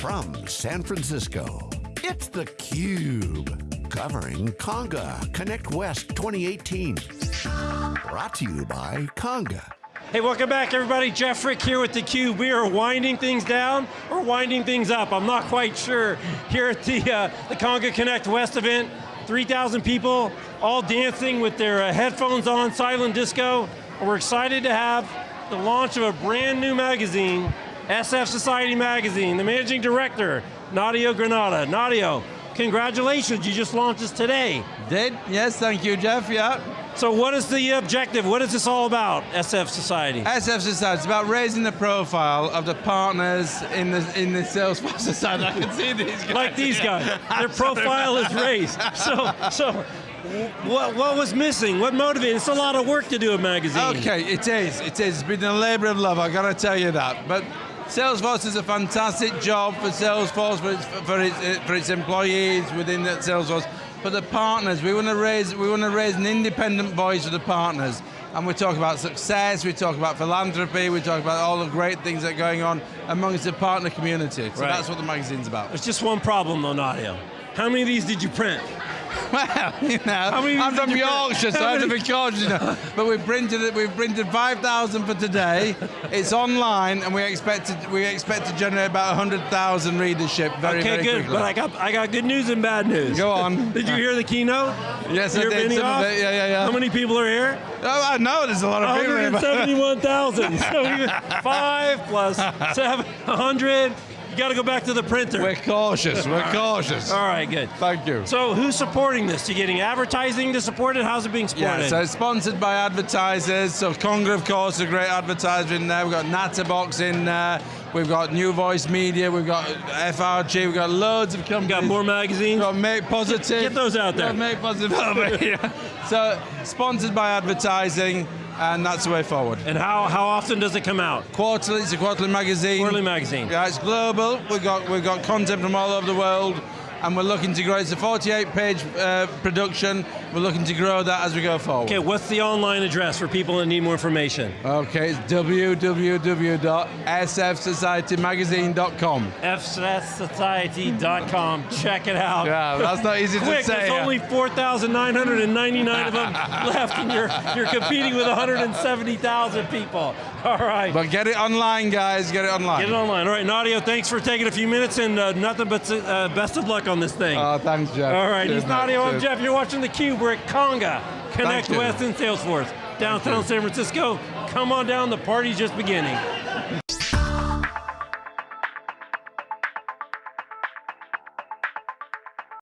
From San Francisco, it's theCUBE. Covering Conga Connect West 2018. Brought to you by Conga. Hey, welcome back everybody. Jeff Frick here with theCUBE. We are winding things down or winding things up. I'm not quite sure. Here at the, uh, the Conga Connect West event, 3,000 people, all dancing with their uh, headphones on, silent disco. We're excited to have the launch of a brand new magazine, SF Society Magazine. The managing director, Nadio Granata. Nadio, congratulations, you just launched this today. Did, yes, thank you, Jeff, yeah. So what is the objective? What is this all about, SF Society? SF Society, it's about raising the profile of the partners in the in the Salesforce Society. I can see these guys. Like these guys, their profile is raised. So, so what, what was missing? What motivated? It's a lot of work to do a magazine. Okay, it is, it is. It's been a labor of love, I got to tell you that. But Salesforce is a fantastic job for Salesforce, for its, for its, for its employees within that Salesforce. For the partners, we want to raise we want to raise an independent voice for the partners. And we talk about success, we talk about philanthropy, we talk about all the great things that are going on amongst the partner community. So right. that's what the magazine's about. There's just one problem though, Nadio. How many of these did you print? Well, you know, I'm from Yorkshire, so I have to be cautious. You know. But we've printed it. We've printed 5,000 for today. It's online, and we expect to we expect to generate about 100,000 readership very okay, very good. quickly. But I got I got good news and bad news. Go on. did you uh, hear the keynote? Yes, I did. Some of it. Yeah, yeah, yeah. How many people are here? Oh, I know there's a lot of people. here, 171,000. so five plus seven, 100. Got to go back to the printer. We're cautious. We're cautious. All right, good. Thank you. So who's supporting this? You're getting advertising to support it? How's it being supported? Yeah, so it's sponsored by advertisers. So Conga, of course, a great advertiser in there. We've got Natterbox in there. We've got New Voice Media. We've got FRG. We've got loads of companies. got more magazines? We've got Make Positive. Get those out there. We've got Make Positive. So sponsored by advertising, and that's the way forward. and how, how often does it come out? Quarterly, it's a quarterly magazine. Quarterly magazine. Yeah, it's global. We've got, we've got content from all over the world, and we're looking to grow. It's a 48-page uh, production. We're looking to grow that as we go forward. Okay, what's the online address for people that need more information? Okay, it's www.sfsocietymagazine.com. FSSociety.com, check it out. Yeah, that's not easy to Quick, say. there's yeah. only 4,999 of them left and you're, you're competing with 170,000 people. All right. But get it online, guys, get it online. Get it online. All right, Nadio, thanks for taking a few minutes and uh, nothing but uh, best of luck on this thing. Oh, thanks, Jeff. All right, Cheers, he's. Nadio, I'm Jeff, you're watching theCUBE, we're at Conga, Connect. West in Salesforce, downtown San Francisco. Come on down, the party's just beginning.